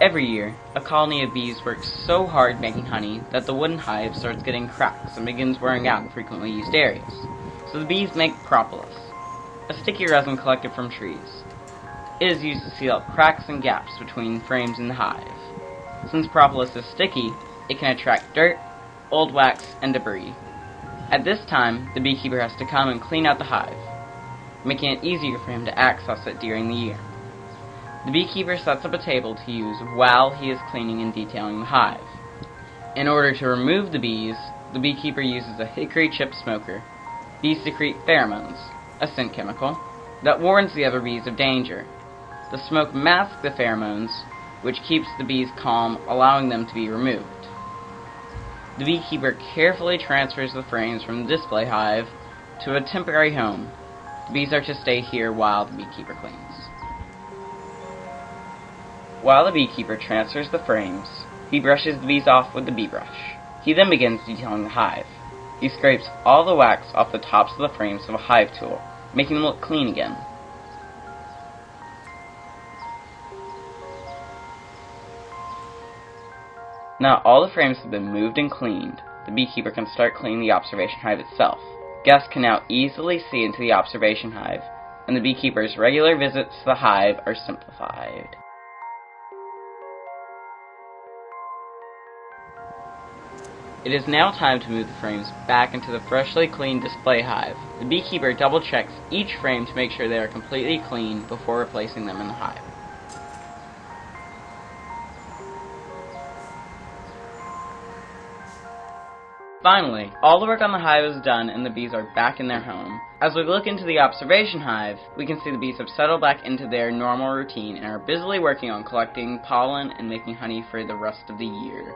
Every year, a colony of bees works so hard making honey that the wooden hive starts getting cracks and begins wearing out in frequently used areas. So the bees make propolis, a sticky resin collected from trees. It is used to seal up cracks and gaps between frames in the hive. Since propolis is sticky, it can attract dirt, old wax, and debris. At this time, the beekeeper has to come and clean out the hive, making it easier for him to access it during the year. The beekeeper sets up a table to use while he is cleaning and detailing the hive. In order to remove the bees, the beekeeper uses a hickory chip smoker. Bees secrete pheromones, a scent chemical, that warns the other bees of danger. The smoke masks the pheromones, which keeps the bees calm, allowing them to be removed. The beekeeper carefully transfers the frames from the display hive to a temporary home. The bees are to stay here while the beekeeper cleans. While the beekeeper transfers the frames, he brushes the bees off with the bee brush. He then begins detailing the hive. He scrapes all the wax off the tops of the frames with a hive tool, making them look clean again. Now all the frames have been moved and cleaned, the beekeeper can start cleaning the observation hive itself. Guests can now easily see into the observation hive, and the beekeeper's regular visits to the hive are simplified. It is now time to move the frames back into the freshly cleaned display hive. The beekeeper double checks each frame to make sure they are completely clean before replacing them in the hive. Finally, all the work on the hive is done and the bees are back in their home. As we look into the observation hive, we can see the bees have settled back into their normal routine and are busily working on collecting pollen and making honey for the rest of the year.